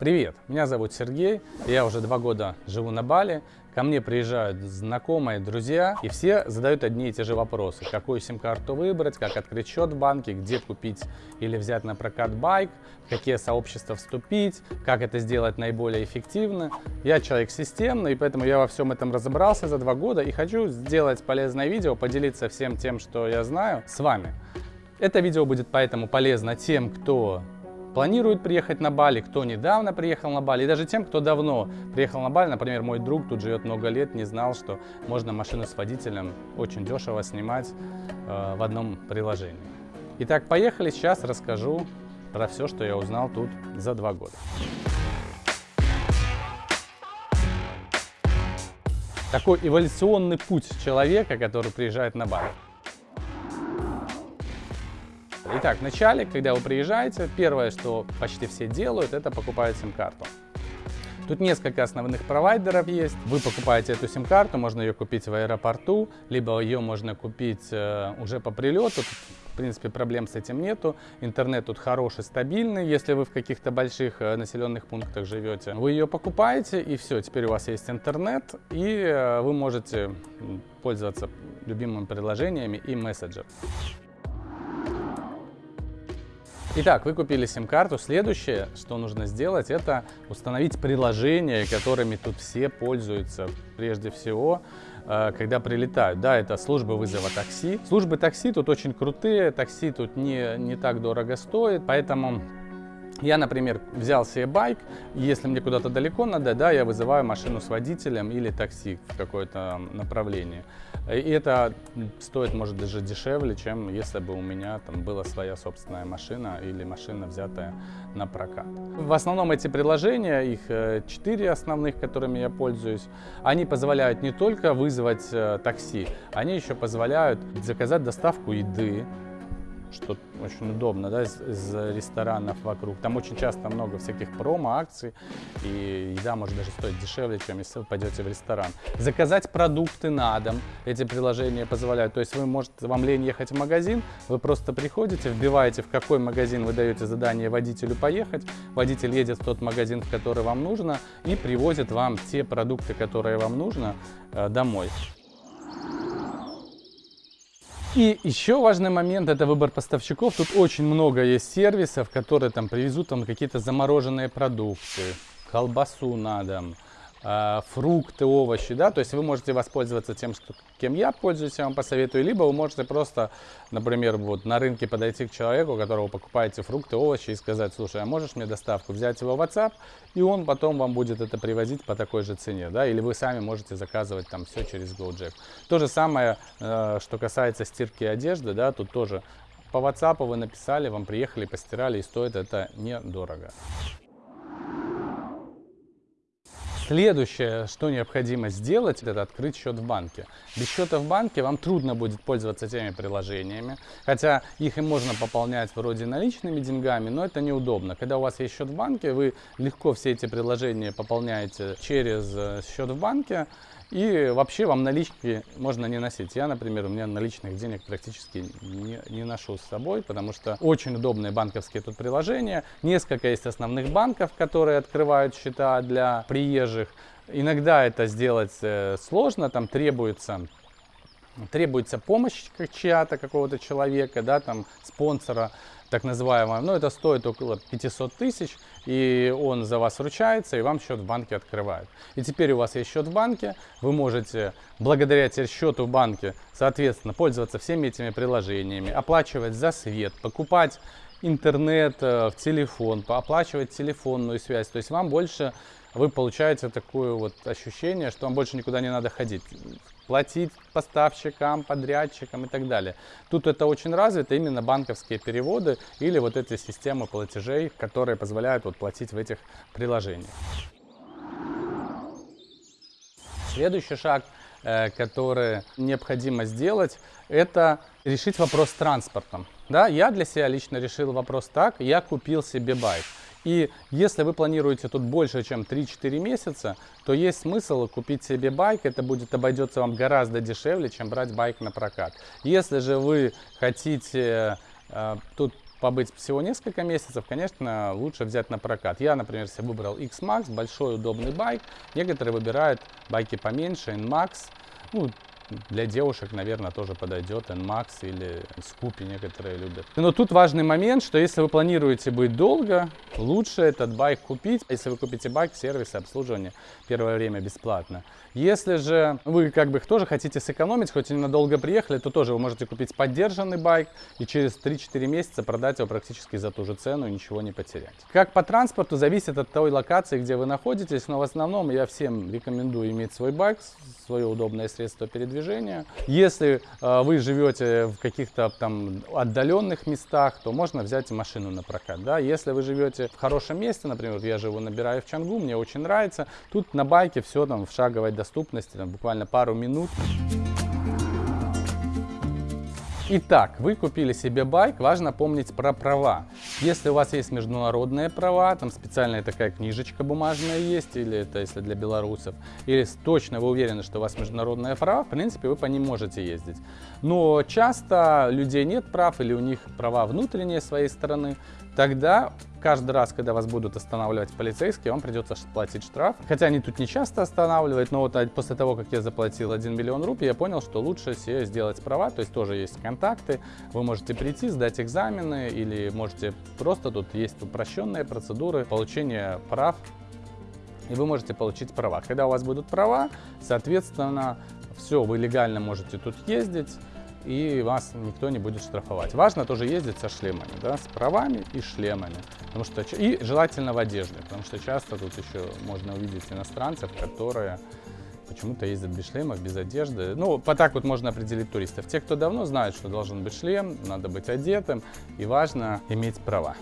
Привет, меня зовут Сергей, я уже два года живу на Бали. Ко мне приезжают знакомые, друзья, и все задают одни и те же вопросы. Какую сим-карту выбрать, как открыть счет в банке, где купить или взять на прокат байк, в какие сообщества вступить, как это сделать наиболее эффективно. Я человек системный, и поэтому я во всем этом разобрался за два года и хочу сделать полезное видео, поделиться всем тем, что я знаю, с вами. Это видео будет поэтому полезно тем, кто планирует приехать на Бали, кто недавно приехал на Бали, и даже тем, кто давно приехал на Бали. Например, мой друг тут живет много лет, не знал, что можно машину с водителем очень дешево снимать э, в одном приложении. Итак, поехали, сейчас расскажу про все, что я узнал тут за два года. Такой эволюционный путь человека, который приезжает на Бали. Итак, вначале, когда вы приезжаете, первое, что почти все делают, это покупают сим-карту. Тут несколько основных провайдеров есть. Вы покупаете эту сим-карту, можно ее купить в аэропорту, либо ее можно купить э, уже по прилету. Тут, в принципе, проблем с этим нету. Интернет тут хороший, стабильный, если вы в каких-то больших э, населенных пунктах живете. Вы ее покупаете, и все, теперь у вас есть интернет, и э, вы можете пользоваться любимыми приложениями и мессенджер. Итак, вы купили сим-карту. Следующее, что нужно сделать, это установить приложения, которыми тут все пользуются. Прежде всего, э, когда прилетают. Да, это служба вызова такси. Службы такси тут очень крутые, такси тут не, не так дорого стоит, поэтому я, например, взял себе байк, если мне куда-то далеко надо, да, я вызываю машину с водителем или такси в какое-то направление. И это стоит, может, даже дешевле, чем если бы у меня там была своя собственная машина или машина, взятая на прокат. В основном эти приложения, их э, четыре основных, которыми я пользуюсь, они позволяют не только вызвать э, такси, они еще позволяют заказать доставку еды, что очень удобно, да, из, из ресторанов вокруг. Там очень часто много всяких промо-акций, и еда может даже стоить дешевле, чем если вы пойдете в ресторан. Заказать продукты на дом, эти приложения позволяют. То есть вы можете, вам лень ехать в магазин, вы просто приходите, вбиваете, в какой магазин вы даете задание водителю поехать, водитель едет в тот магазин, в который вам нужно, и привозит вам те продукты, которые вам нужно, э, домой. И еще важный момент – это выбор поставщиков. Тут очень много есть сервисов, которые там привезут там какие-то замороженные продукты, колбасу на дом, фрукты, овощи, да, то есть вы можете воспользоваться тем, что, кем я пользуюсь, я вам посоветую, либо вы можете просто, например, вот на рынке подойти к человеку, которого покупаете фрукты, овощи и сказать, слушай, а можешь мне доставку взять его в WhatsApp, и он потом вам будет это привозить по такой же цене, да, или вы сами можете заказывать там все через GoJack. То же самое, э, что касается стирки одежды, да, тут тоже. По WhatsApp вы написали, вам приехали, постирали, и стоит это недорого. Следующее, что необходимо сделать, это открыть счет в банке. Без счета в банке вам трудно будет пользоваться теми приложениями, хотя их и можно пополнять вроде наличными деньгами, но это неудобно. Когда у вас есть счет в банке, вы легко все эти приложения пополняете через э, счет в банке, и вообще вам налички можно не носить. Я, например, у меня наличных денег практически не, не ношу с собой, потому что очень удобные банковские тут приложения. Несколько есть основных банков, которые открывают счета для приезжих. Иногда это сделать э, сложно, там требуется требуется помощь чья-то, какого-то человека, да, там, спонсора, так называемого, но это стоит около 500 тысяч, и он за вас ручается, и вам счет в банке открывают. И теперь у вас есть счет в банке, вы можете благодаря теперь счету в банке, соответственно, пользоваться всеми этими приложениями, оплачивать за свет, покупать интернет э, в телефон, оплачивать телефонную связь. То есть вам больше, вы получаете такое вот ощущение, что вам больше никуда не надо ходить платить поставщикам, подрядчикам и так далее. Тут это очень развито, именно банковские переводы или вот эти системы платежей, которые позволяют вот платить в этих приложениях. Следующий шаг, э, который необходимо сделать, это решить вопрос с транспортом. Да, я для себя лично решил вопрос так, я купил себе байк. И если вы планируете тут больше, чем 3-4 месяца, то есть смысл купить себе байк. Это будет обойдется вам гораздо дешевле, чем брать байк на прокат. Если же вы хотите э, тут побыть всего несколько месяцев, конечно, лучше взять на прокат. Я, например, себе выбрал X-Max, большой удобный байк. Некоторые выбирают байки поменьше, N-Max. Ну, для девушек, наверное, тоже подойдет NMAX или Scoopy некоторые любят. Но тут важный момент, что если вы планируете быть долго, лучше этот байк купить. Если вы купите байк, сервис обслуживания первое время бесплатно. Если же вы как бы тоже хотите сэкономить, хоть и ненадолго приехали, то тоже вы можете купить поддержанный байк и через 3-4 месяца продать его практически за ту же цену и ничего не потерять. Как по транспорту, зависит от той локации, где вы находитесь, но в основном я всем рекомендую иметь свой байк, свое удобное средство передвижения. Если э, вы живете в каких-то там отдаленных местах, то можно взять машину на прокат. Да? Если вы живете в хорошем месте, например, я живу набираю в Чангу, мне очень нравится, тут на байке все там в шаговой доступности, там, буквально пару минут. Итак, вы купили себе байк, важно помнить про права. Если у вас есть международные права, там специальная такая книжечка бумажная есть, или это если для белорусов, или точно вы уверены, что у вас международные права, в принципе, вы по ним можете ездить. Но часто людей нет прав, или у них права внутренние своей стороны, тогда каждый раз, когда вас будут останавливать полицейские, вам придется платить штраф. Хотя они тут не часто останавливают, но вот после того, как я заплатил 1 миллион рупий, я понял, что лучше себе сделать права, то есть тоже есть контакты, вы можете прийти, сдать экзамены или можете просто, тут есть упрощенные процедуры получения прав, и вы можете получить права. Когда у вас будут права, соответственно, все, вы легально можете тут ездить, и вас никто не будет штрафовать. Важно тоже ездить со шлемами, да, с правами и шлемами. Потому что, и желательно в одежде, потому что часто тут еще можно увидеть иностранцев, которые почему-то ездят без шлемов, без одежды. Ну, по так вот можно определить туристов. Те, кто давно знают, что должен быть шлем, надо быть одетым, и важно иметь права.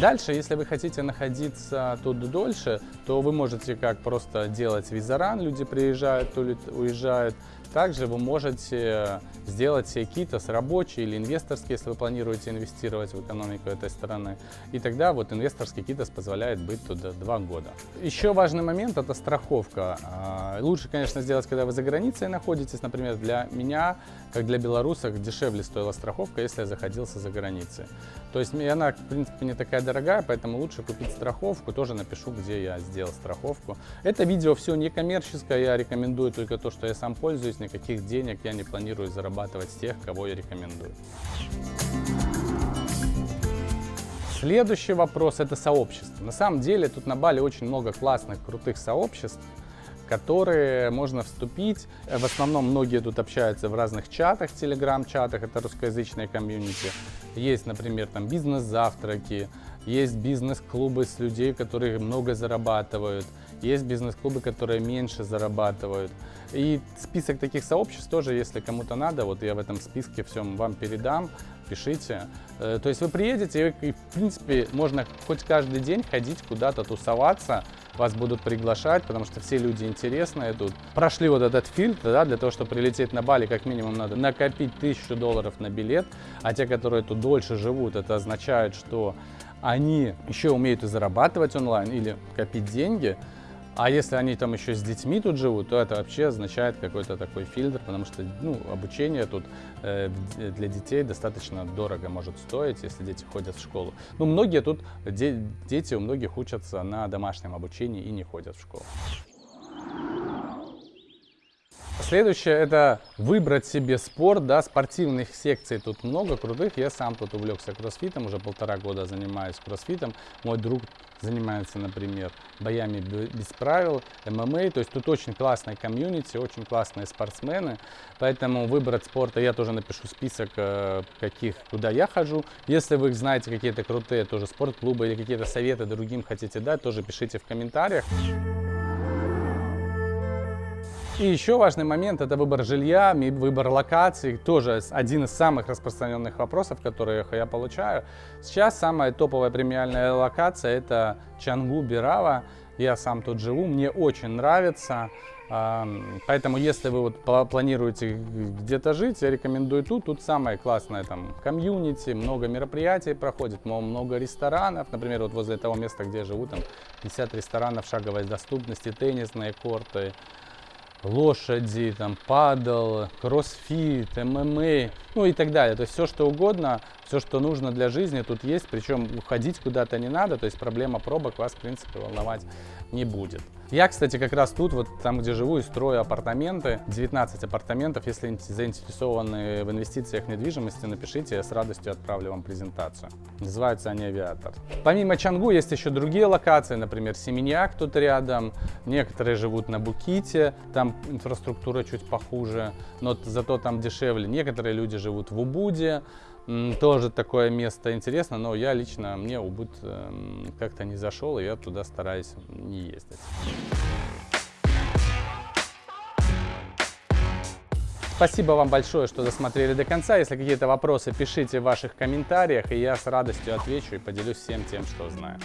Дальше, если вы хотите находиться тут дольше, то вы можете как просто делать визаран, люди приезжают, уезжают, также вы можете сделать себе китос рабочий или инвесторский, если вы планируете инвестировать в экономику этой страны. И тогда вот инвесторский китос позволяет быть туда два года. Еще важный момент – это страховка. А, лучше, конечно, сделать, когда вы за границей находитесь. Например, для меня, как для белорусов, дешевле стоила страховка, если я заходился за границей. То есть она, в принципе, не такая дорогая, поэтому лучше купить страховку. Тоже напишу, где я сделал страховку. Это видео все не коммерческое, я рекомендую только то, что я сам пользуюсь никаких денег я не планирую зарабатывать с тех, кого я рекомендую. Следующий вопрос – это сообщество. На самом деле тут на Бали очень много классных, крутых сообществ, которые можно вступить. В основном многие тут общаются в разных чатах, телеграм-чатах, это русскоязычные комьюнити. Есть, например, там бизнес-завтраки, есть бизнес-клубы с людей, которые много зарабатывают, есть бизнес-клубы, которые меньше зарабатывают. И список таких сообществ тоже, если кому-то надо, вот я в этом списке всем вам передам, пишите. Э, то есть вы приедете, и, в принципе, можно хоть каждый день ходить куда-то тусоваться, вас будут приглашать, потому что все люди интересные тут. Прошли вот этот фильтр, да, для того, чтобы прилететь на Бали, как минимум надо накопить тысячу долларов на билет, а те, которые тут дольше живут, это означает, что они еще умеют и зарабатывать онлайн или копить деньги, а если они там еще с детьми тут живут, то это вообще означает какой-то такой фильтр, потому что ну, обучение тут э, для детей достаточно дорого может стоить, если дети ходят в школу. Ну, многие тут, де дети у многих учатся на домашнем обучении и не ходят в школу. Следующее это выбрать себе спорт, да, спортивных секций тут много крутых. Я сам тут увлекся кроссфитом, уже полтора года занимаюсь кроссфитом. Мой друг занимается, например, боями без правил, ММА. То есть тут очень классная комьюнити, очень классные спортсмены. Поэтому выбрать спорта я тоже напишу список, э, каких, куда я хожу. Если вы знаете какие-то крутые тоже спортклубы или какие-то советы другим хотите дать, тоже пишите в комментариях. И еще важный момент – это выбор жилья, выбор локаций. Тоже один из самых распространенных вопросов, которые я получаю. Сейчас самая топовая премиальная локация – это Чангу, Бирава. Я сам тут живу, мне очень нравится. Поэтому, если вы вот планируете где-то жить, я рекомендую тут. Тут самое классное там комьюнити, много мероприятий проходит, много ресторанов. Например, вот возле того места, где я живу, там 50 ресторанов шаговой доступности, теннисные корты, лошади, там, падал, кроссфит, ММА, ну и так далее. То есть все, что угодно, все, что нужно для жизни тут есть, причем уходить куда-то не надо, то есть проблема пробок вас, в принципе, волновать не будет. Я, кстати, как раз тут, вот там, где живу, и строю апартаменты, 19 апартаментов. Если заинтересованы в инвестициях в недвижимости, напишите, я с радостью отправлю вам презентацию. Называются они «Авиатор». Помимо Чангу есть еще другие локации, например, Семеньяк тут рядом, некоторые живут на Буките, там инфраструктура чуть похуже, но зато там дешевле. Некоторые люди живут в Убуде, тоже такое место интересно, но я лично, мне Убуд эм, как-то не зашел, и я туда стараюсь не ездить. Спасибо вам большое, что досмотрели до конца. Если какие-то вопросы, пишите в ваших комментариях, и я с радостью отвечу и поделюсь всем тем, что знаю.